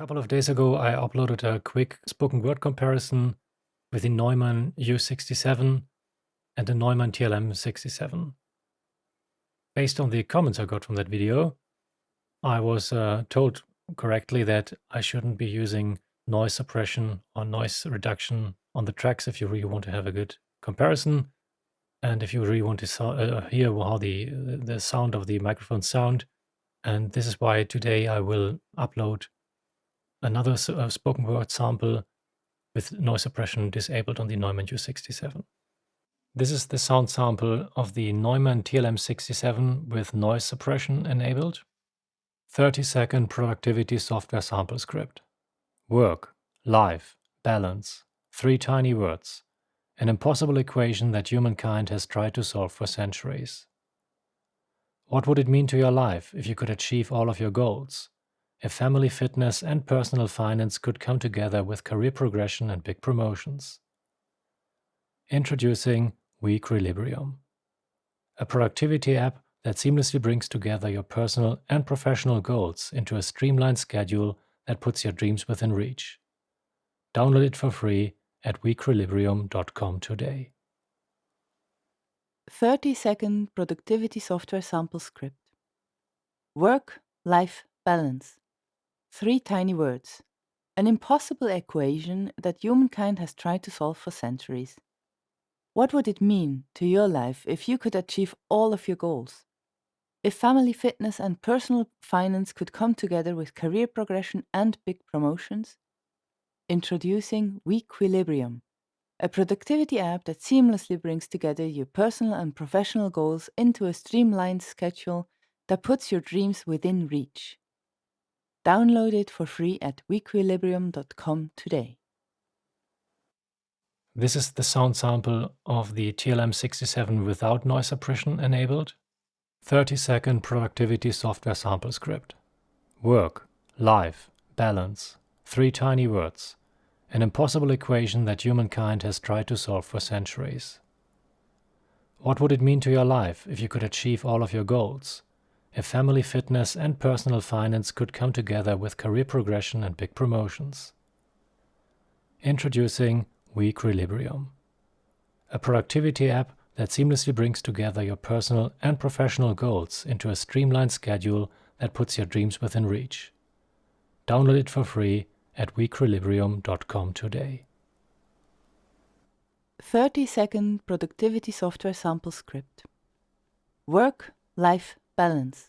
couple of days ago, I uploaded a quick spoken word comparison with the Neumann U67 and the Neumann TLM67. Based on the comments I got from that video, I was uh, told correctly that I shouldn't be using noise suppression or noise reduction on the tracks if you really want to have a good comparison. And if you really want to so uh, hear how the, the sound of the microphone sound. And this is why today I will upload another uh, spoken word sample with noise suppression disabled on the Neumann U67. This is the sound sample of the Neumann TLM67 with noise suppression enabled. 30 second productivity software sample script. Work, life, balance, three tiny words. An impossible equation that humankind has tried to solve for centuries. What would it mean to your life if you could achieve all of your goals? If family fitness and personal finance could come together with career progression and big promotions? Introducing Weequilibrium, a productivity app that seamlessly brings together your personal and professional goals into a streamlined schedule that puts your dreams within reach. Download it for free at weequilibrium.com today. 30 second productivity software sample script. Work life balance. Three tiny words. An impossible equation that humankind has tried to solve for centuries. What would it mean to your life if you could achieve all of your goals? If family fitness and personal finance could come together with career progression and big promotions? Introducing Weequilibrium, a productivity app that seamlessly brings together your personal and professional goals into a streamlined schedule that puts your dreams within reach. Download it for free at weequilibrium.com today. This is the sound sample of the TLM67 without noise suppression enabled. 30 second productivity software sample script. Work, life, balance, three tiny words. An impossible equation that humankind has tried to solve for centuries. What would it mean to your life if you could achieve all of your goals? If family fitness and personal finance could come together with career progression and big promotions? Introducing Weequilibrium, a productivity app that seamlessly brings together your personal and professional goals into a streamlined schedule that puts your dreams within reach. Download it for free at weequilibrium.com today. 30 second productivity software sample script. Work life balance.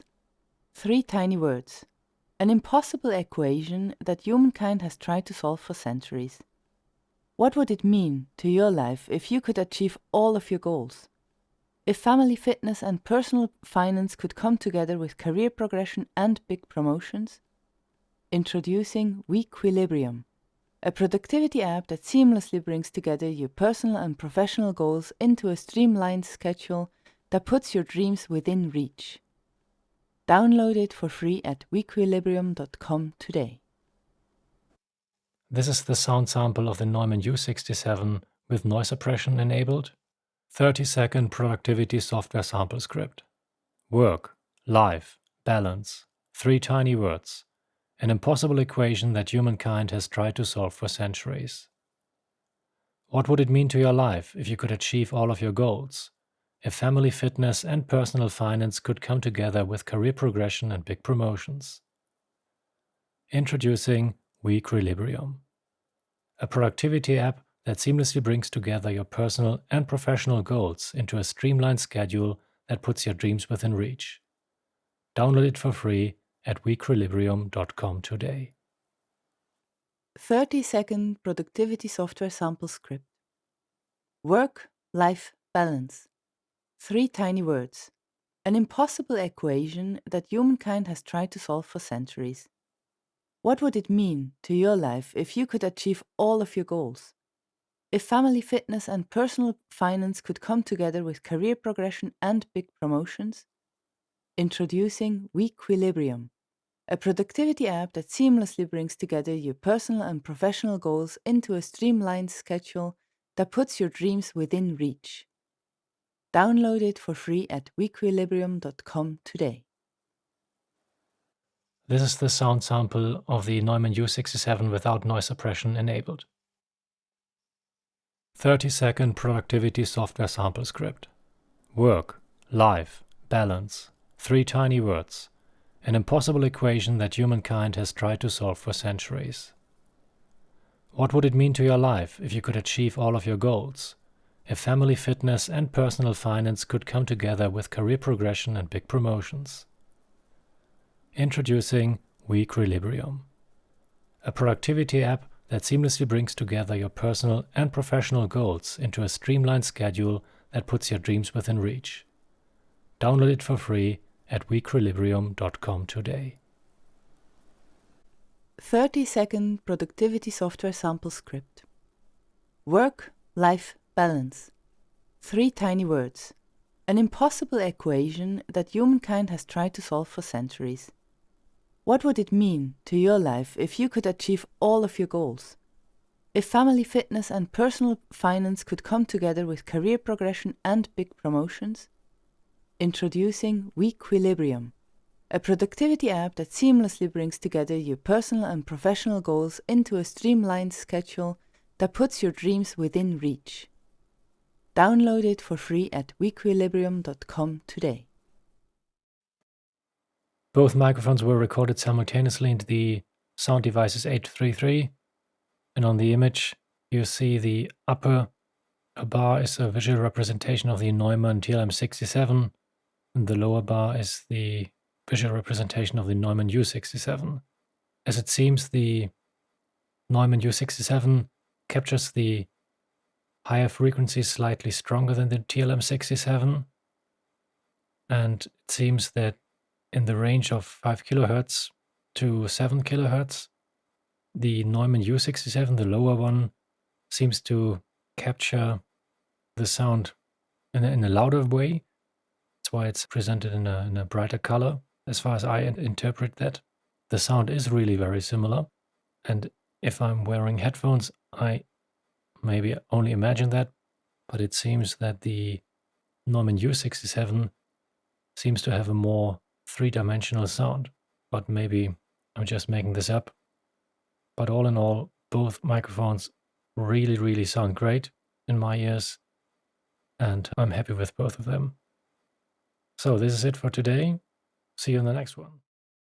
Three tiny words. An impossible equation that humankind has tried to solve for centuries. What would it mean to your life if you could achieve all of your goals? If family fitness and personal finance could come together with career progression and big promotions? Introducing Weequilibrium, a productivity app that seamlessly brings together your personal and professional goals into a streamlined schedule that puts your dreams within reach. Download it for free at weequilibrium.com today. This is the sound sample of the Neumann U67 with noise suppression enabled. 30 second productivity software sample script. Work, life, balance, three tiny words. An impossible equation that humankind has tried to solve for centuries. What would it mean to your life if you could achieve all of your goals? If family fitness and personal finance could come together with career progression and big promotions? Introducing Weequilibrium, a productivity app that seamlessly brings together your personal and professional goals into a streamlined schedule that puts your dreams within reach. Download it for free at weequilibrium.com today. 30 second productivity software sample script. Work life balance. Three tiny words. An impossible equation that humankind has tried to solve for centuries. What would it mean to your life if you could achieve all of your goals? If family fitness and personal finance could come together with career progression and big promotions? Introducing Weequilibrium, a productivity app that seamlessly brings together your personal and professional goals into a streamlined schedule that puts your dreams within reach. Download it for free at weequilibrium.com today. This is the sound sample of the Neumann U67 without noise suppression enabled. 30 second productivity software sample script. Work, life, balance. Three tiny words. An impossible equation that humankind has tried to solve for centuries. What would it mean to your life if you could achieve all of your goals? If family fitness and personal finance could come together with career progression and big promotions? Introducing Weequilibrium, a productivity app that seamlessly brings together your personal and professional goals into a streamlined schedule that puts your dreams within reach. Download it for free at weequilibrium.com today. 30 second productivity software sample script. Work life balance. Three tiny words. An impossible equation that humankind has tried to solve for centuries. What would it mean to your life if you could achieve all of your goals? If family fitness and personal finance could come together with career progression and big promotions? Introducing Weequilibrium, a productivity app that seamlessly brings together your personal and professional goals into a streamlined schedule that puts your dreams within reach. Download it for free at weequilibrium.com today. Both microphones were recorded simultaneously into the Sound Devices 833, and on the image you see the upper bar is a visual representation of the Neumann TLM67, and the lower bar is the visual representation of the Neumann U67. As it seems, the Neumann U67 captures the higher frequencies slightly stronger than the TLM67, and it seems that in the range of 5 kilohertz to 7 kilohertz. The Neumann U67, the lower one, seems to capture the sound in a, in a louder way. That's why it's presented in a, in a brighter color. As far as I interpret that, the sound is really very similar. And if I'm wearing headphones, I maybe only imagine that, but it seems that the Neumann U67 seems to have a more three-dimensional sound, but maybe I'm just making this up. But all in all, both microphones really, really sound great in my ears, and I'm happy with both of them. So this is it for today. See you in the next one.